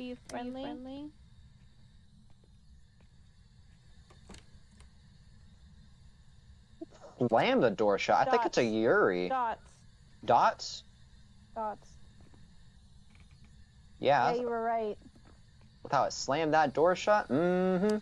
Are you friendly? Are you friendly? Slam the door shut. I think it's a Yuri. Dots. Dots? Dots. Yeah, Yeah, you were right. with how it slammed that door shut. Mm-hmm.